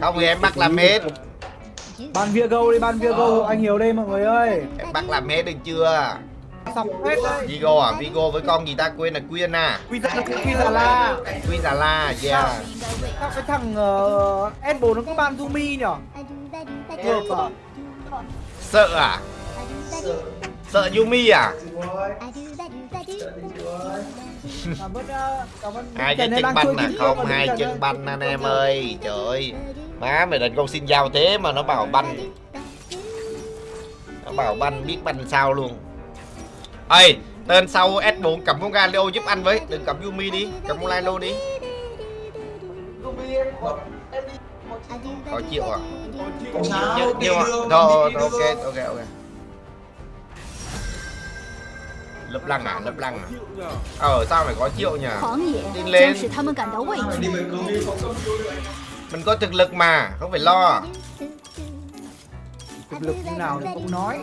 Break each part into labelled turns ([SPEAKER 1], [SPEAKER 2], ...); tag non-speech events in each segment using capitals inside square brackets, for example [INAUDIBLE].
[SPEAKER 1] không thì em bắt làm hết
[SPEAKER 2] Ban Viego đi, ban Viego, anh Hiếu đây mọi người ơi.
[SPEAKER 1] Em bắt làm hết được chưa?
[SPEAKER 2] Sọc hết đấy
[SPEAKER 1] Vigo à? Vigo với con gì ta? Quên là Quyên à?
[SPEAKER 2] Quy la
[SPEAKER 1] La yeah.
[SPEAKER 2] Sao? Cái thằng uh, S4 nó có ban Zumi nhở
[SPEAKER 1] sợ à? Sợ. Yumi à
[SPEAKER 2] Cảm ơn, ờ, cảm ơn
[SPEAKER 1] hai cái chân banh à không hai chân banh anh em ơi trời. Ơi má mày định con xin giao thế mà nó bảo banh. Nó bảo banh biết banh sao luôn. Ơi tên sau S4 cầm con Galio giúp anh với. Đừng cầm Yumi đi cầm con Lilo đi. Có chịu à. Nhiều nhiều à. Thôi, ok ok ok Lập lăng à, lập lăng à Ờ sao phải có triệu nhỉ Tin lên Mình có thực lực mà, không phải lo
[SPEAKER 2] Thực lực như nào thì cũng nói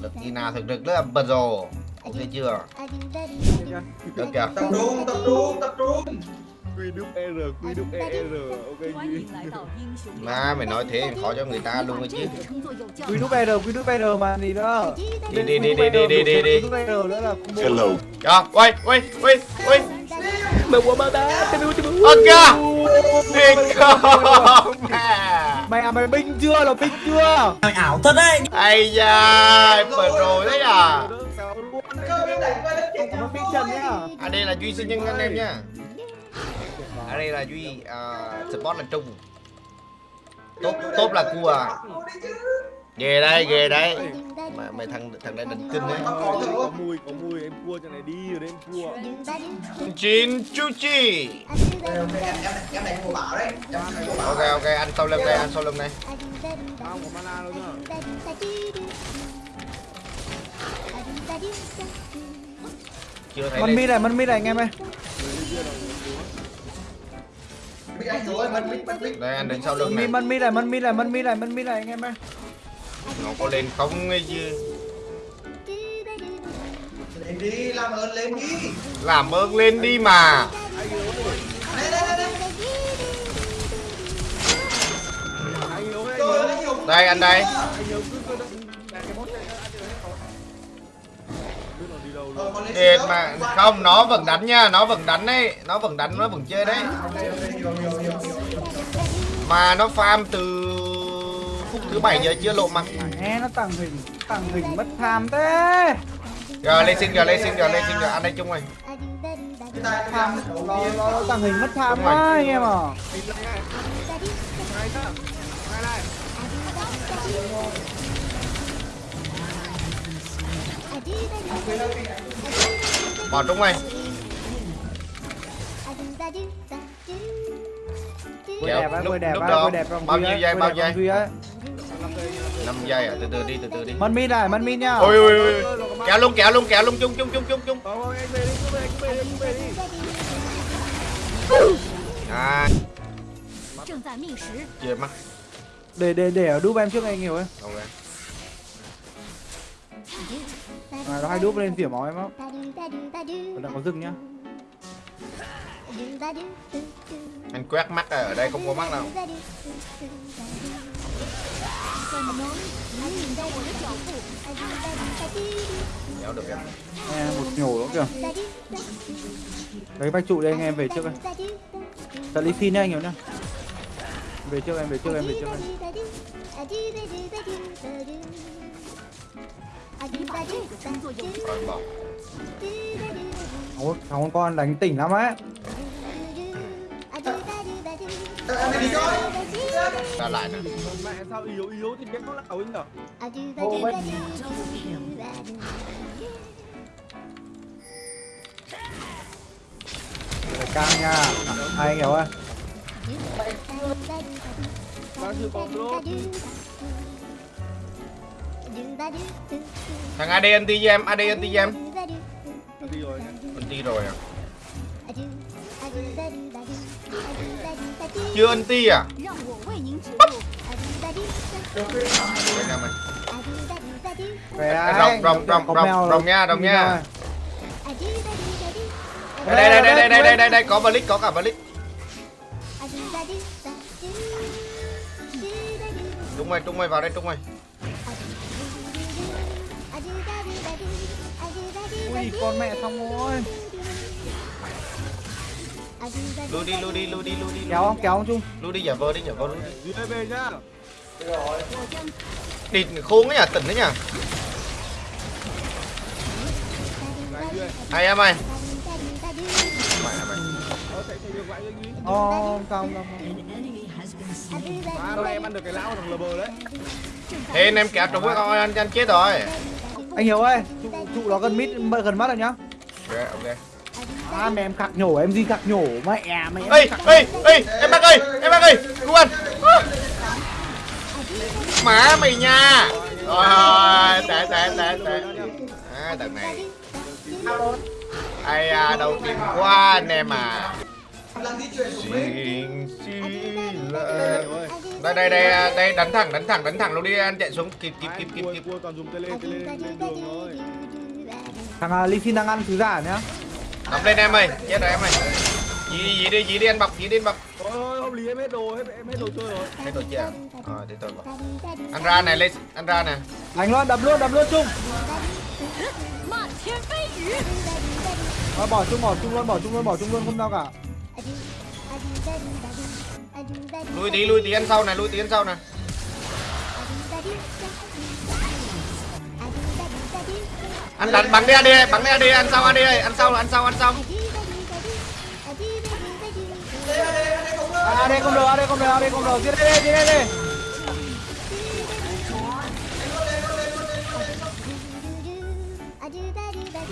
[SPEAKER 1] Lực như nào thực lực rất là bật rồi Ok chưa Được kìa
[SPEAKER 3] Tập trung, tập trung, tập trung
[SPEAKER 4] quy đúc ok
[SPEAKER 5] gì [LAUGHS]
[SPEAKER 1] ma mày nói thế khó cho người ta luôn ấy chứ.
[SPEAKER 2] quy đúc r quy đúc r mà gì đó.
[SPEAKER 1] Đi đi đi đi đi đi đi đi
[SPEAKER 4] hello.
[SPEAKER 1] À quay quay quay quay.
[SPEAKER 2] Mày quá ba ta tao
[SPEAKER 1] mua tao thiệt không mà
[SPEAKER 2] mày à mày binh chưa là binh chưa?
[SPEAKER 3] Mày ảo thật đấy.
[SPEAKER 1] Ai da rồi đấy à. Ở đây là duy sinh nhân anh em nha. À đây là Duy, uh, support là Trung Tốt, tốt là cua. Ghê đây, ghê đấy. Mà, Mày thằng thằng này định kinh đấy.
[SPEAKER 4] Có mùi có mùi em cua cho này đi rồi đấy em cua
[SPEAKER 1] Chín chú chi.
[SPEAKER 3] Này này
[SPEAKER 1] Ok, ok, anh sau lưng đây, anh sau lưng đây
[SPEAKER 4] không có mana
[SPEAKER 1] Chưa thấy lên
[SPEAKER 2] mi này, măn mi này anh em ơi
[SPEAKER 3] anh rồi
[SPEAKER 1] Đây, anh đứng sau lưng này.
[SPEAKER 2] măn mi này, măn mi này, măn mi này, măn mi này anh em ơi.
[SPEAKER 1] Nó có lên không ấy chứ?
[SPEAKER 3] Lên đi làm ơn lên đi.
[SPEAKER 1] Làm ơn lên đi mà.
[SPEAKER 3] Đây đây đây đây.
[SPEAKER 4] Anh
[SPEAKER 1] Đây,
[SPEAKER 4] đâu?
[SPEAKER 1] mà. Không, nó vẫn đánh nha Nó vẫn đánh đấy Nó vẫn đánh, nó vẫn chơi đấy. Mà nó farm từ phút thứ bảy giờ chưa lộ mặt
[SPEAKER 2] Nghe nó tàng hình, tàng hình mất tham thế.
[SPEAKER 1] Rồi lên xin rồi, lên xin rồi, lên xin rồi Anh đây chung rồi.
[SPEAKER 2] Tham, nó, nó tàng hình mất tham quá anh em à
[SPEAKER 1] bỏ trúng anh
[SPEAKER 2] Dạ, đẹp á, đẹp
[SPEAKER 1] lúc
[SPEAKER 2] á,
[SPEAKER 1] đó, bao nhiêu giây, bao
[SPEAKER 2] nhiêu
[SPEAKER 1] giây? 5 giây à, từ từ đi, từ từ đi.
[SPEAKER 2] Mân min này, mân min nha.
[SPEAKER 1] Ôi ôi ôi, kéo luôn, kéo luôn, kéo luôn, chung, chung, chung, chung, chung. À. Chưa mắt.
[SPEAKER 2] Để, để, để ở đúp em trước anh nhiều ấy.
[SPEAKER 1] Ok.
[SPEAKER 2] À, nó hay đúp lên tỉa máu em lắm Còn đang có rừng nhá
[SPEAKER 1] Anh quét mắt ở đây không có mắt
[SPEAKER 5] nào.
[SPEAKER 1] Nhéo được em
[SPEAKER 2] Nghe một nhổ lắm kìa lấy bách trụ đây anh em về trước đây Tận lý phin nha anh hiểu nhá Về trước em, về trước em, về trước em
[SPEAKER 1] Ôi,
[SPEAKER 2] thằng con con đánh tỉnh lắm ấy.
[SPEAKER 1] Ra lại nè.
[SPEAKER 4] Mẹ sao yếu yếu thì biết có lão anh nhở?
[SPEAKER 2] Ô mẹ. Căng nha. Hay hiểu ơi.
[SPEAKER 4] Bác chưa bóng luôn.
[SPEAKER 1] Thằng AD anti với em, AD anti với em.
[SPEAKER 4] Anti rồi.
[SPEAKER 1] Anti rồi à? Chưa anti à? Rồng, rồng, rồng, rồng, rồng nha, rồng nha. đây đây đây đây đây đây đây đây có balik có cả balik trung mày trung mày vào đây trung mày.
[SPEAKER 2] Ui con mẹ xong rồi
[SPEAKER 1] Lui đi, lui đi, lui đi, lui đi.
[SPEAKER 2] kéo không kéo không chung
[SPEAKER 1] Lui đi giả vờ đi, giả vờ lui đi.
[SPEAKER 4] về nhá
[SPEAKER 1] Địt khốn ấy nhỉ, tỉnh đấy nhỉ. Hay em ơi.
[SPEAKER 4] Dưới
[SPEAKER 2] Ồ, không không không
[SPEAKER 4] em ăn được cái lão thằng lờ bờ đấy
[SPEAKER 1] Thế anh em kéo trúng cái con anh, anh chết rồi.
[SPEAKER 2] Anh hiểu ơi trụ, trụ nó gần mít gần mắt rồi nhá
[SPEAKER 1] Ok, ok.
[SPEAKER 2] à mẹ em khạc nhổ em gì khạc nhổ mẹ mẹ em
[SPEAKER 1] Ê, ê, ê, em bác ơi, em bác ơi, cứu anh. À. Má mày nha. Rồi, tệ, tệ, tệ, tệ. À, đợt này. Ai à, đầu tiên quá anh em à.
[SPEAKER 3] Đấy
[SPEAKER 1] đây đây đây đây đánh thẳng đánh thẳng đánh thẳng luôn đi anh chạy xuống kịp kịp kịp kịp kịp
[SPEAKER 2] thằng uh, Lee đang ăn thứ giả nhá
[SPEAKER 1] đấm lên em ơi chết rồi em ơi gì gì đi gì đi anh bọc gì đi anh bọc
[SPEAKER 4] thôi thôi không lý em hết đồ hết em hết đồ chơi rồi
[SPEAKER 1] hết đồ chơi à để tôi anh ra này lên anh ra này
[SPEAKER 2] đánh luôn đập luôn đập luôn chung bỏ chung bỏ chung luôn bỏ chung luôn bỏ chung luôn không sao cả
[SPEAKER 1] Lui tí, lui tí ăn sau này, lui tí ăn sau này. Anh đánh bắn đi AD, bắn đi AD, ăn sau AD ăn sau, ăn sau, ăn sau.
[SPEAKER 2] à đây không được à đây không được à đây không được giết đây giết đây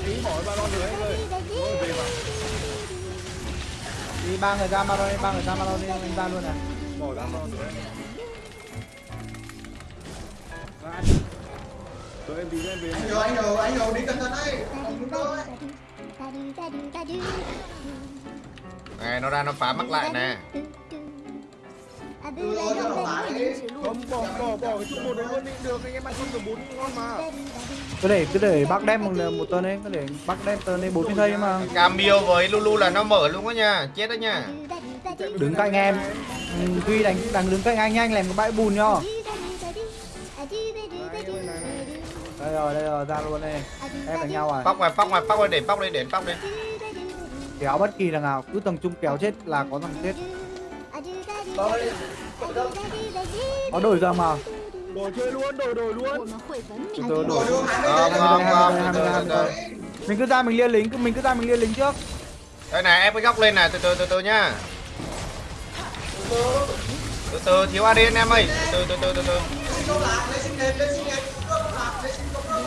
[SPEAKER 4] ý bỏ ba rồi em ơi thôi về mà
[SPEAKER 2] đi ba người ra Maron đi ba người ra Maron đi anh ra luôn này
[SPEAKER 4] bỏ ra lon rồi. Rồi em tí em về
[SPEAKER 3] Anh hiểu, anh hiểu, anh hiểu, đi cẩn thận đấy. Không đúng đâu ấy.
[SPEAKER 1] Này, nó ra nó phá mắt lại nè.
[SPEAKER 4] Không bỏ bỏ bỏ cái chút một đấy đi được anh em ăn không được bốn ngon mà
[SPEAKER 2] cứ để cứ để bác đem một, một tuần ấy cứ để bác đem tuần ấy bốn giây mà.
[SPEAKER 1] Camille với Lulu là nó mở luôn đó nha, chết đó nha.
[SPEAKER 2] đứng cạnh em. Ừ, Duy đánh đánh đứng cạnh anh nhanh làm cái bãi bùn nhá. Đây rồi đây rồi ra luôn đây. Em đánh nhau à?
[SPEAKER 1] Póc ngoài, póc ngoài, póc ngoài, để póc đi, để póc đi.
[SPEAKER 2] kéo bất kỳ thằng nào cứ tầng trung kéo chết là có thằng chết có đổi ra mà.
[SPEAKER 4] Đổi chơi luôn, đổi đổi luôn.
[SPEAKER 2] Từ từ
[SPEAKER 3] đổi.
[SPEAKER 1] Không, không, không
[SPEAKER 2] Mình cứ ra mình liên lính, mình cứ ra mình liên lính trước.
[SPEAKER 1] Đây này, em cái góc lên này, từ từ từ từ nhá. Từ từ, thiếu ADN em ơi. Từ từ từ từ từ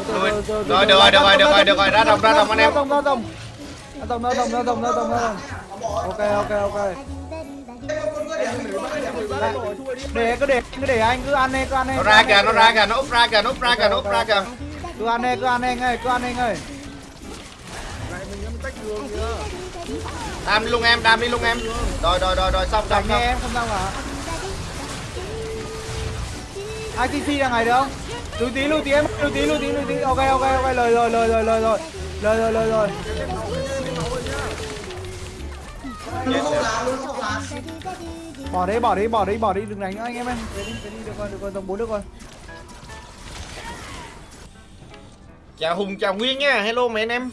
[SPEAKER 1] rồi được rồi được rồi được rồi được rồi. Ra đồng ra đồng anh em.
[SPEAKER 2] Ra đồng ra đồng ra đồng ra đồng ra đồng ok ok ok để cứ để cứ để anh cứ ăn đi cứ ăn đi.
[SPEAKER 1] Nó ra kìa, nó ra kìa, nó úp ra kìa, nó úp ra kìa, nó úp ra kìa.
[SPEAKER 2] cứ ăn đi cứ ăn đi ơi cứ ăn đi ơi
[SPEAKER 4] lại mình em tách đường kìa
[SPEAKER 1] Đam đi luôn em, đam đi luôn em. Rồi, rồi, rồi, rồi, xong, xong,
[SPEAKER 2] nghe
[SPEAKER 1] xong.
[SPEAKER 2] em không sao cả. ITC là ngày được không? Lùi tí lùi tí em lùi tí lùi tí lùi tí. Ok ok ok lời rồi lời rồi lời rồi lời rồi lời rồi
[SPEAKER 3] Luôn không
[SPEAKER 2] bỏ đi bỏ đi bỏ đi bỏ đi đừng đánh nữa anh em ơi về đi về đi được rồi được rồi tầm bốn được rồi
[SPEAKER 1] Chào Hùng, chào Nguyên nha. Hello mấy anh em.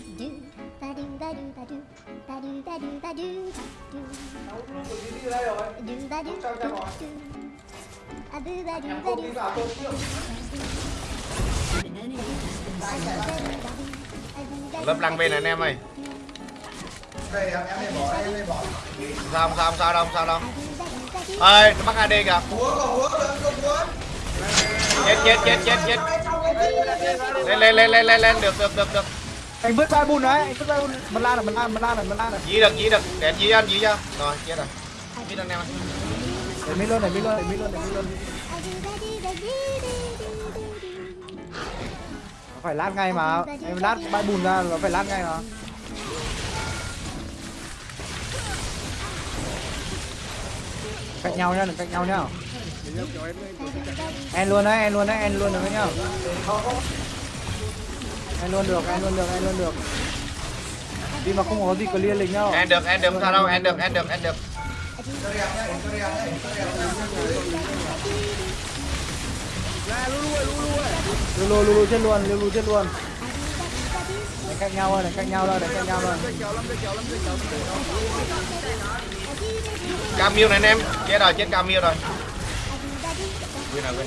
[SPEAKER 1] Lớp lăng bên này anh em ơi.
[SPEAKER 3] Đây, em em này bỏ, em này bỏ.
[SPEAKER 1] Sao không sao không sao đâu, sao đâu. Ơi, nó bắt AD kìa. Chết, chết, chết, chết, chết. Lên, lên, lên, lên, lên, lên, được, được, được, được.
[SPEAKER 2] anh vứt vai bùn đấy anh vứt vai bùn mình la rồi mình la mình la rồi mình la rồi
[SPEAKER 1] Dí được, dí được. Để dí anh dí cho. Rồi, chết rồi. Biết anh em ơi.
[SPEAKER 2] để mi luôn để mi luôn để mi luôn để mi luôn phải lát ngay mà em lát bãi bùn ra nó phải lát ngay mà cạnh nhau nhá đừng cạnh nhau nhá.
[SPEAKER 4] Em em
[SPEAKER 2] luôn đấy en luôn đấy en luôn được đấy nhá. En luôn được en luôn được en luôn được. Đi mà không có gì clear lịch nhau
[SPEAKER 1] Anh được, anh được, sao đâu, anh được, anh được, anh được.
[SPEAKER 3] Cho đẹp nhá, cho đẹp nhá, cho đẹp nhá.
[SPEAKER 4] à lu lu ơi lu lu ơi.
[SPEAKER 2] Lulu Lulu chết luôn Lulu chết luôn Đánh nhau thôi đánh nhau thôi đánh nhau thôi.
[SPEAKER 4] Cam kéo
[SPEAKER 1] Camille này anh em. Chết rồi, chết Camille rồi quên rồi. Quên rồi.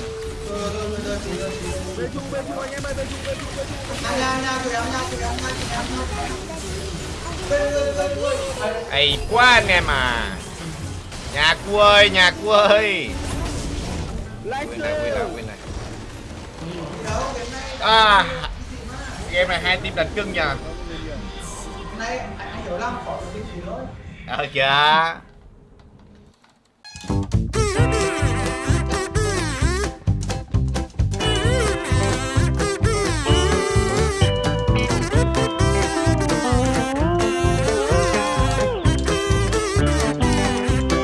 [SPEAKER 3] Bên bên
[SPEAKER 1] Ây quá anh em à. Nhà cu ơi, nhà cu ơi. Quên rồi quên rồi quên rồi À Game này hai team đánh cưng nha
[SPEAKER 3] nay anh hiểu lắm khỏi cái gì thôi
[SPEAKER 1] Ờ chưa